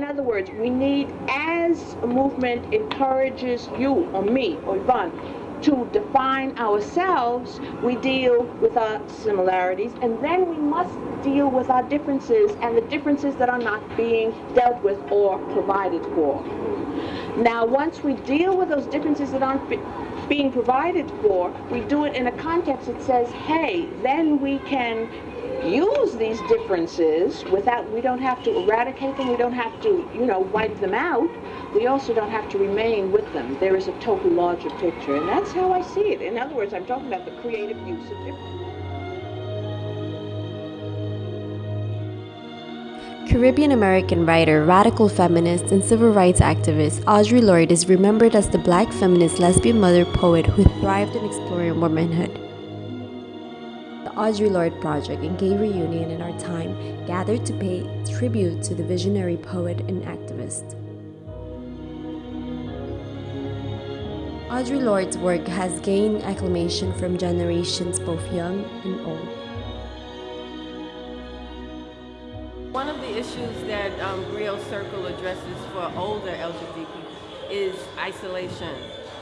in other words, we need, as a movement encourages you or me or Yvonne to define ourselves, we deal with our similarities, and then we must deal with our differences and the differences that are not being dealt with or provided for. Now, once we deal with those differences that aren't being provided for, we do it in a context that says, hey, then we can use these differences without, we don't have to eradicate them, we don't have to, you know, wipe them out. We also don't have to remain with them. There is a total larger picture, and that's how I see it. In other words, I'm talking about the creative use of difference. Caribbean American writer, radical feminist, and civil rights activist Audre Lorde is remembered as the black feminist lesbian mother poet who thrived in exploring womanhood. The Audre Lorde Project and Gay Reunion in Our Time gathered to pay tribute to the visionary poet and activist. Audre Lorde's work has gained acclamation from generations both young and old. One of the issues that um, Griot Circle addresses for older LGBT is isolation.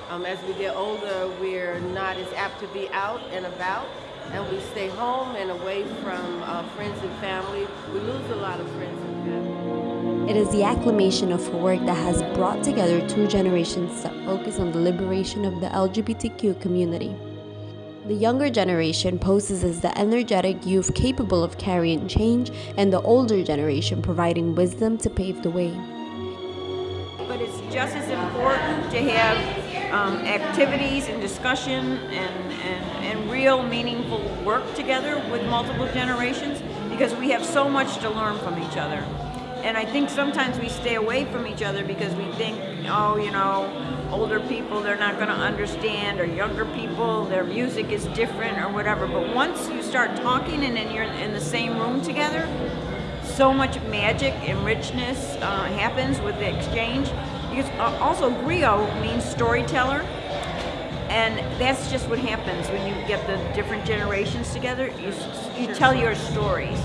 Um, as we get older, we're not as apt to be out and about, and we stay home and away from uh, friends and family. We lose a lot of friends and family. It is the acclamation of her work that has brought together two generations that focus on the liberation of the LGBTQ community. The younger generation poses as the energetic youth capable of carrying change, and the older generation providing wisdom to pave the way. But it's just as important to have um, activities and discussion and, and, and real meaningful work together with multiple generations because we have so much to learn from each other. And I think sometimes we stay away from each other because we think, oh, you know, older people, they're not going to understand, or younger people, their music is different, or whatever. But once you start talking and then you're in the same room together, so much magic and richness uh, happens with the exchange. Because uh, also griot means storyteller, and that's just what happens when you get the different generations together. You, you tell your stories,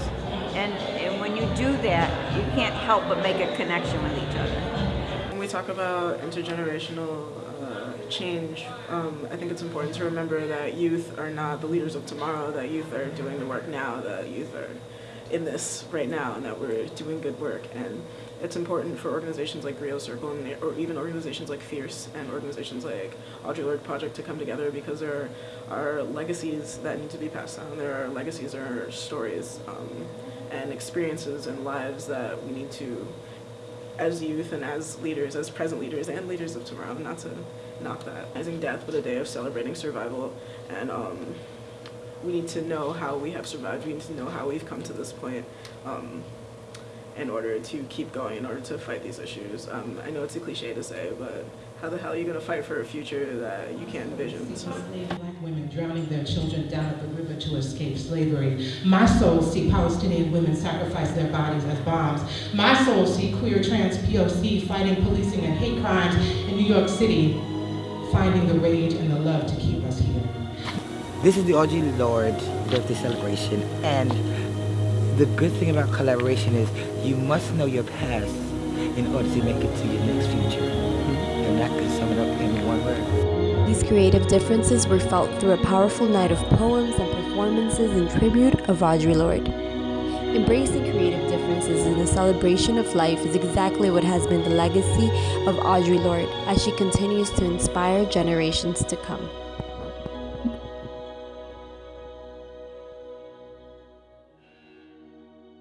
and, and when you do that, you can't help but make a connection with each other when we talk about intergenerational uh, change, um, I think it's important to remember that youth are not the leaders of tomorrow, that youth are doing the work now, that youth are in this right now, and that we're doing good work. And it's important for organizations like Griot Circle, and, or even organizations like Fierce, and organizations like Audre Lorde Project to come together because there are legacies that need to be passed down. There are legacies, there are stories, um, and experiences and lives that we need to as youth and as leaders, as present leaders and leaders of tomorrow, not to knock that. Recognizing death, but a day of celebrating survival. And um, we need to know how we have survived. We need to know how we've come to this point um, in order to keep going, in order to fight these issues. Um, I know it's a cliche to say, but how the hell are you going to fight for a future that you can't envision? So. Black women drowning their children down at the river to escape slavery. My soul see Palestinian women sacrifice their bodies as bombs. My soul see queer trans POC fighting policing and hate crimes in New York City, finding the rage and the love to keep us here. This is the Audre Lorde birthday celebration, and the good thing about collaboration is you must know your past in order to make it to your next future and that could sum it up in one word. These creative differences were felt through a powerful night of poems and performances in tribute of Audre Lorde. Embracing creative differences in the celebration of life is exactly what has been the legacy of Audre Lorde as she continues to inspire generations to come.